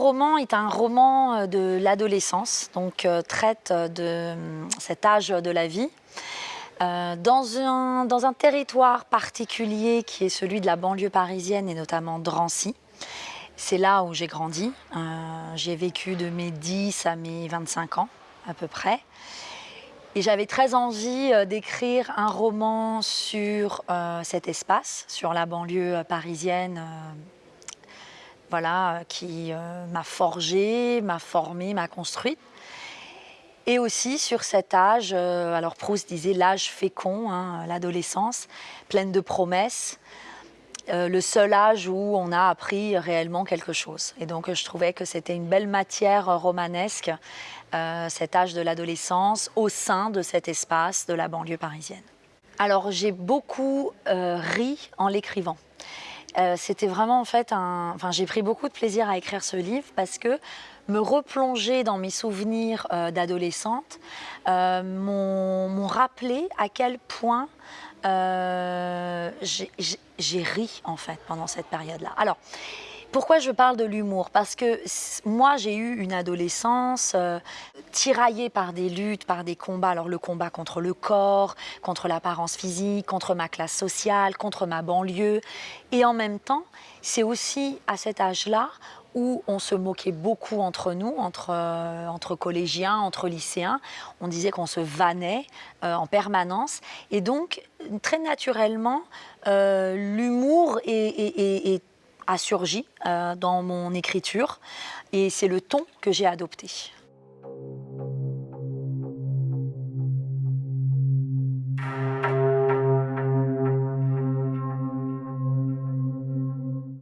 roman est un roman de l'adolescence, donc traite de cet âge de la vie. dans, un, dans un territoire particulier qui est celui de la banlieue parisienne et notamment Drancy. C'est là où j'ai grandi. j'ai vécu de mes 10 à mes 25 ans à peu près. Et j'avais très envie euh, d'écrire un roman sur euh, cet espace, sur la banlieue euh, parisienne, voilà, qui m'a forgée, m'a formée, m'a construite. Et aussi sur cet âge, alors Proust disait l'âge fécond, hein, l'adolescence, pleine de promesses, le seul âge où on a appris réellement quelque chose. Et donc je trouvais que c'était une belle matière romanesque euh, cet âge de l'adolescence au sein de cet espace de la banlieue parisienne. Alors j'ai beaucoup euh, ri en l'écrivant. Euh, c'était vraiment en fait un... Enfin j'ai pris beaucoup de plaisir à écrire ce livre parce que me replonger dans mes souvenirs d'adolescente m'ont rappelé à quel point j'ai ri en fait pendant cette période-là. Alors, pourquoi je parle de l'humour? Parce que moi, j'ai eu une adolescence euh, tiraillée par des luttes, par des combats. Alors le combat contre le corps, contre l'apparence physique, contre ma classe sociale, contre ma banlieue. Et en même temps, c'est aussi à cet âge-là où on se moquait beaucoup entre nous, entre, euh, collégiens, entre lycéens. On disait qu'on se vannait euh, en permanence. Et donc, très naturellement, l'humour est a surgi euh, dans mon écriture et c'est le ton que j'ai adopté.